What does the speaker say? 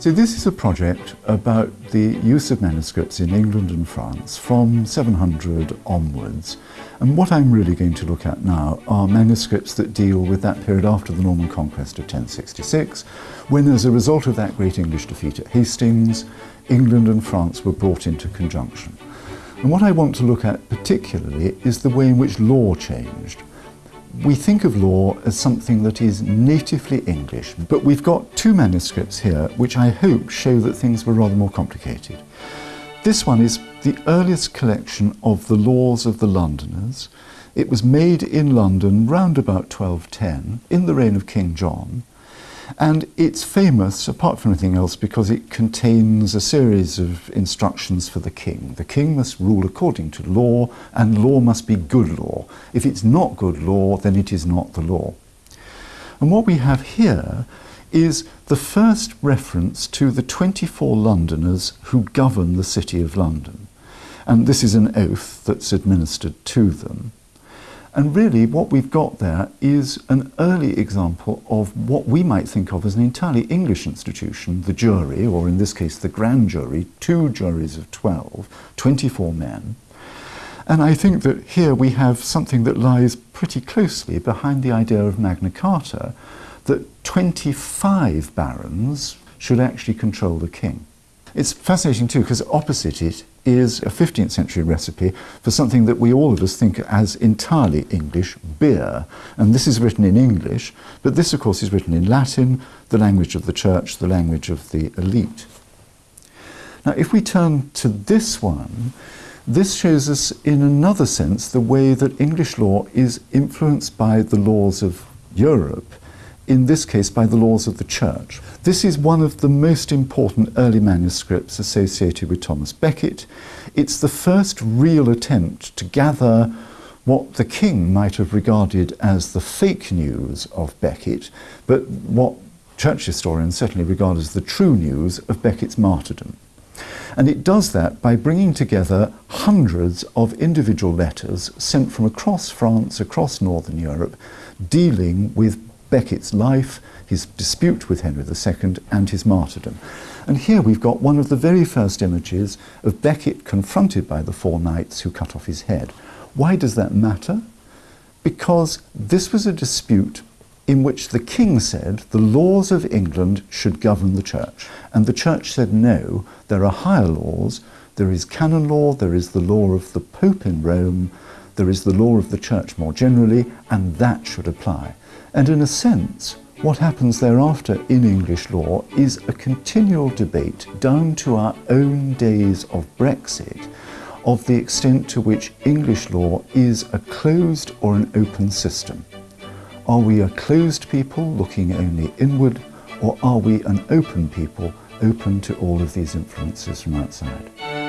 So this is a project about the use of manuscripts in England and France from 700 onwards. And what I'm really going to look at now are manuscripts that deal with that period after the Norman conquest of 1066, when as a result of that great English defeat at Hastings, England and France were brought into conjunction. And what I want to look at particularly is the way in which law changed. We think of law as something that is natively English, but we've got two manuscripts here which I hope show that things were rather more complicated. This one is the earliest collection of the laws of the Londoners. It was made in London round about 1210 in the reign of King John and it's famous, apart from anything else, because it contains a series of instructions for the king. The king must rule according to law, and law must be good law. If it's not good law, then it is not the law. And what we have here is the first reference to the 24 Londoners who govern the City of London. And this is an oath that's administered to them. And really what we've got there is an early example of what we might think of as an entirely English institution, the jury, or in this case the grand jury, two juries of 12, 24 men. And I think that here we have something that lies pretty closely behind the idea of Magna Carta, that 25 barons should actually control the king. It's fascinating too because opposite it is a 15th century recipe for something that we all of us think as entirely English, beer. And this is written in English, but this of course is written in Latin, the language of the church, the language of the elite. Now if we turn to this one, this shows us in another sense the way that English law is influenced by the laws of Europe in this case by the laws of the church. This is one of the most important early manuscripts associated with Thomas Becket. It's the first real attempt to gather what the king might have regarded as the fake news of Becket, but what church historians certainly regard as the true news of Becket's martyrdom. And it does that by bringing together hundreds of individual letters sent from across France, across Northern Europe, dealing with Becket's life, his dispute with Henry II and his martyrdom. And here we've got one of the very first images of Becket confronted by the four knights who cut off his head. Why does that matter? Because this was a dispute in which the king said the laws of England should govern the church. And the church said no, there are higher laws, there is canon law, there is the law of the Pope in Rome, there is the law of the church more generally, and that should apply. And in a sense, what happens thereafter in English law is a continual debate down to our own days of Brexit of the extent to which English law is a closed or an open system. Are we a closed people looking only inward or are we an open people open to all of these influences from outside?